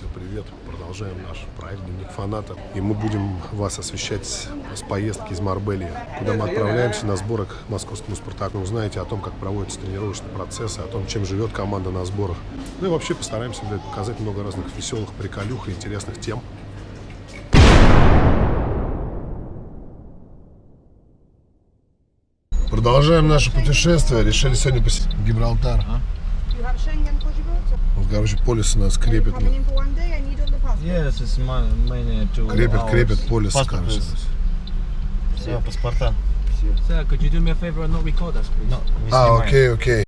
Всем привет. Продолжаем наш проект «Дневник фаната». И мы будем вас освещать с поездки из Марбелии, куда мы отправляемся на сборах к московскому «Спартаку». Узнаете о том, как проводятся тренировочные процессы, о том, чем живет команда на сборах. Ну и вообще постараемся блядь, показать много разных веселых приколюх и интересных тем. Продолжаем наше путешествие. Решили сегодня посетить Гибралтар. Passport? Вот, короче, нас need all the passport. Yes, it's my, hours. крепят полисы, Паспорт короче. Все, паспорта. Sir, could you do me a favor and not record us, please? Не А, окей, окей.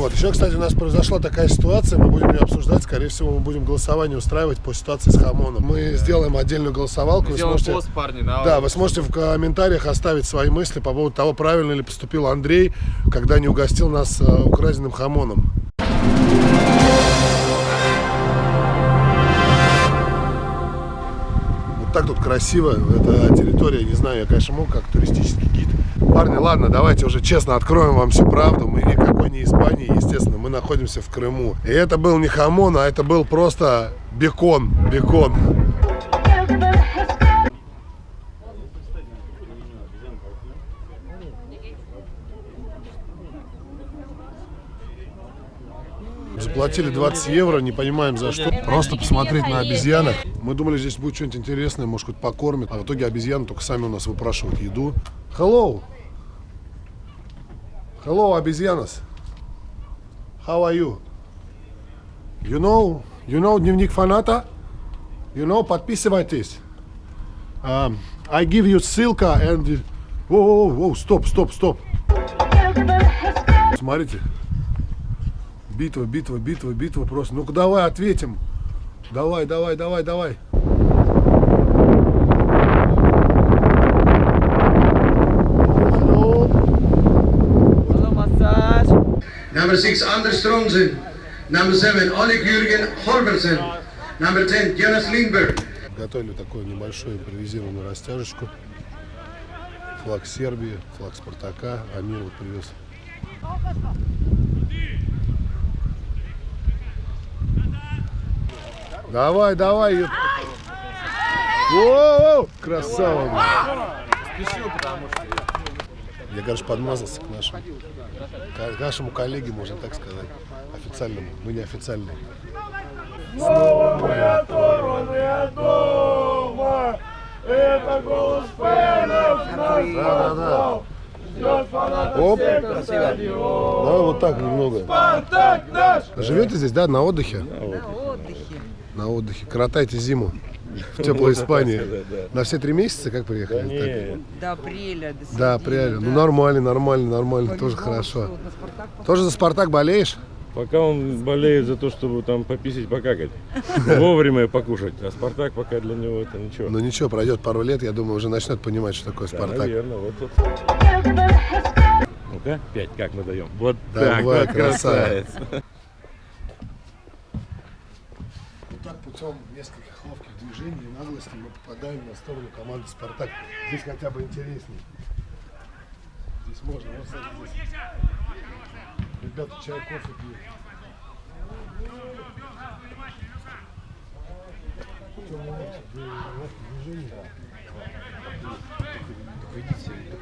Вот, еще, кстати, у нас произошла такая ситуация, мы будем ее обсуждать, скорее всего, мы будем голосование устраивать по ситуации с Хамоном. Мы сделаем отдельную голосовалку, вы Сделаем сможете... пост, парни, да. Да, вы сможете в комментариях оставить свои мысли по поводу того, правильно ли поступил Андрей, когда не угостил нас э, украденным хамоном. Так тут красиво, это территория, не знаю, я, конечно, мог как туристический гид. Парни, ладно, давайте уже честно откроем вам всю правду. Мы никакой не Испании, естественно, мы находимся в Крыму. И это был не хамон, а это был просто бекон, бекон. Заплатили 20 евро, не понимаем за что. Просто посмотреть на обезьянок. Мы думали, здесь будет что-нибудь интересное, может, хоть покормят. А в итоге обезьяны только сами у нас выпрашивают еду. Hello! Hello, обезьянас. How are you? You know, you know дневник фаната? You know, подписывайтесь. Um, I give you ссылка and... Воу, воу, воу, стоп, стоп, стоп. Смотрите. Битва, битва, битва, битва просто. Ну-ка давай ответим. Давай, давай, давай, давай. Number six, Anders Strongsen. Number seven, Oleg Jürgen Holversen. Number ten, Jonas Lindberg. Готовили такую небольшую импровизированную растяжечку. Флаг Сербии, флаг Спартака. Амир вот привез. Давай, давай. ё- Воу, красава. Я, короче, подмазался к нашему, к нашему коллеге, можно так сказать, официальному. Мы не официальные. Да, да, да. Оп. Да, вот так немного. Живете здесь, да, на отдыхе? На отдыхе. На отдыхе. Коротайте зиму в теплой Испании. На все три месяца как приехали? До апреля, до. Да, реально. Ну нормально, нормально, нормально. Тоже хорошо. Тоже за Спартак болеешь? Пока он болеет за то, чтобы там пописать, покакать. Вовремя покушать. А Спартак пока для него это ничего. Ну ничего, пройдет пару лет, я думаю, уже начнет понимать, что такое Да, Спартак. наверное, вот тут. Ну-ка, пять, как мы даем? Вот Давай, так, вот красавец. красавец. Вот так путем нескольких ловких движений и наглости мы попадаем на сторону команды Спартак. Здесь хотя бы интереснее. Здесь можно, вот кстати, здесь. Ребята чай, кофе пьют. Путем ловких ловких движений.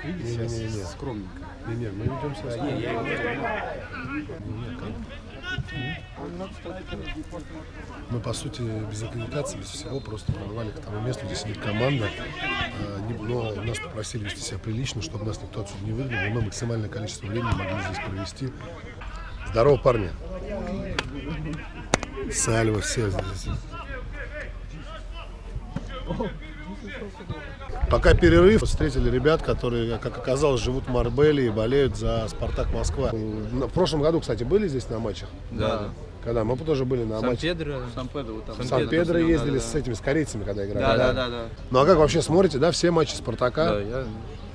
Не-не-не. Скромненько. Не, не, мы ведем себя скромно. Мы, по сути, без аккредитации, без всего, просто прорвали к тому месту, где сидит команда. А, Но нас попросили вести себя прилично, чтобы нас никто отсюда не выгнал. и мы максимальное количество времени могли здесь провести. Здорово, парни. Сальва, все здесь. Пока перерыв, встретили ребят, которые, как оказалось, живут в Марбеле и болеют за Спартак Москва. В прошлом году, кстати, были здесь на матчах? Да. Когда? Мы тоже были на матче. Сан-Педро. Сан-Педро. вот там. В Сан-Педро да, ездили да, с этими, с корейцами, когда играли. Да, да, да, да. Ну а как вообще смотрите, да, все матчи Спартака? Да, я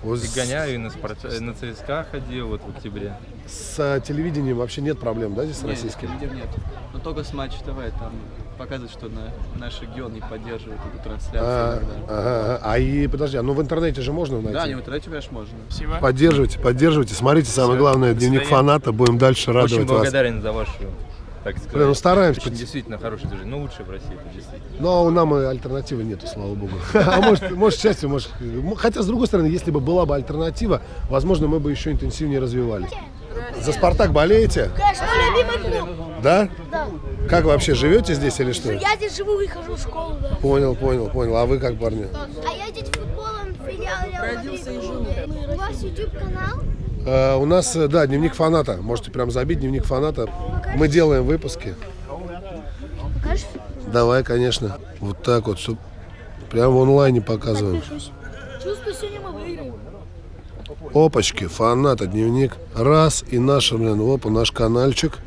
И гоняю, и на, спорт... на ЦСКА ходил вот в октябре. С э, телевидением вообще нет проблем, да, здесь с российским? Нет, нет. Но только с Матч ТВ там показывают, что на, наш регион не поддерживает эту трансляцию А, иногда. ага, а и подожди, а ну в интернете же можно найти? Да, не в интернете, конечно, можно. Поддерживайте, поддерживайте. Смотрите, самое главное, дневник фаната. Будем дальше Очень радовать вас. благодарен за вашу, так сказать. Блин, ну стараемся. Очень действительно хороший движение. Ну, лучший в России, это действительно. Но нам и альтернативы нету, слава богу. А может, может счастье, может... Хотя, с другой стороны, если бы была бы альтернатива, возможно, мы бы еще интенсивнее развивались. За «Спартак» болеете? Конечно, любимый клуб. Да? Да. Как вообще, живете здесь или что? Я здесь живу и хожу в школу, да. Понял, понял, понял. А вы как, парни? А я здесь футболом филиал Родился и живу. У вас YouTube канал? Э, у нас, э, да, дневник фаната. Можете прям забить дневник фаната. Мы делаем выпуски. Покажешь? Давай, конечно. Вот так вот, чтоб прям в онлайне показываем. Чувствую, сегодня мы выиграем. Опачки, фаната, дневник. Раз, и наш, блин, опа, наш каналчик.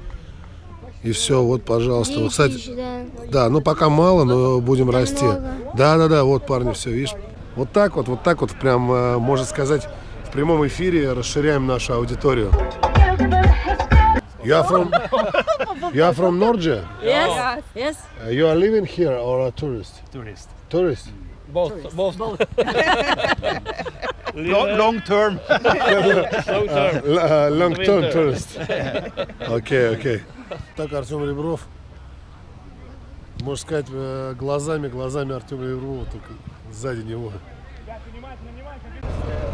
И все, вот, пожалуйста. Вот, кстати, да. да, ну пока мало, но будем расти. Да, да, да, вот, парни, все, видишь. Вот так вот, вот так вот, прям, э, можно сказать, прямом эфире расширяем нашу аудиторию. You are from, you are from Norge? Yes. Yes. Uh, You are living here or a tourist? Tourist. Tourist? Both, both. Long, long term. Л- э, Long term tourist. Окей, окей. Так, Артем Ребров. Можно сказать, э, глазами, глазами Артема Реброва, только сзади него.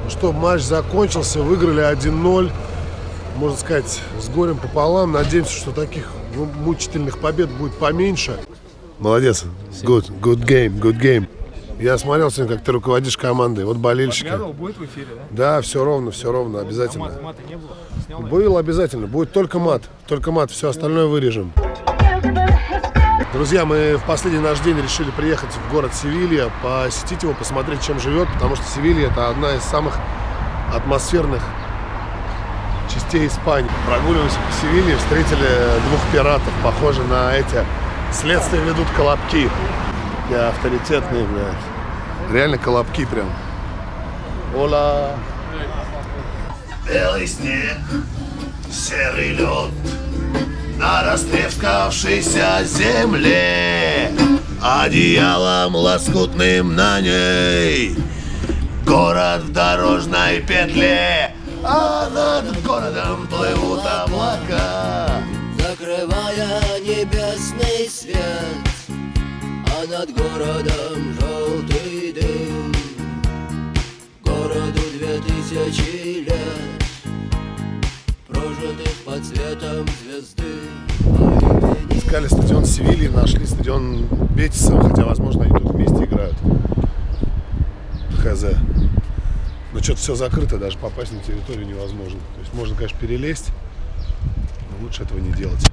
Ну что, матч закончился, выиграли 1-0. Можно сказать, с горем пополам. Надеемся, что таких ну, мучительных побед будет поменьше. Молодец. Good, good game, good game. Я смотрел сегодня, как ты руководишь командой. Вот болельщики. будет в эфире, да? Да, все ровно, все ровно, обязательно. Мата не было? Снял? Был обязательно. Будет только мат. Только мат. Все остальное вырежем. Друзья, мы в последний наш день решили приехать в город Севилья, посетить его, посмотреть, чем живет, потому что Севилья это одна из самых атмосферных частей Испании. Прогуливаемся по Севилье, встретили двух пиратов, похожи на эти. Следствие ведут колобки. Такие авторитетные, блядь. Реально колобки прям. Ола. Белый снег, серый лед На растрескавшейся земле. Одеялом лоскутным на ней. Город в дорожной петле. А над городом плывут облака. Закрывая небесный свет, а над городом желтый дым. Городу две тысячи Искали стадион Севильи, нашли стадион Бетиса, хотя, возможно, они тут вместе играют. Хз. Но что-то все закрыто, даже попасть на территорию невозможно. То есть можно, конечно, перелезть, но лучше этого не делать.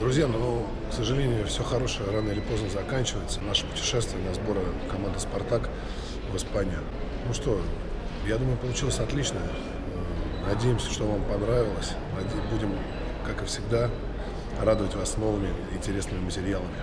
Друзья, ну, к сожалению, все хорошее рано или поздно заканчивается. Наше путешествие на сборы команды «Спартак» в Испанию. Ну что, я думаю, получилось отлично. Надеемся, что вам понравилось. Будем, как и всегда, радовать вас новыми интересными материалами.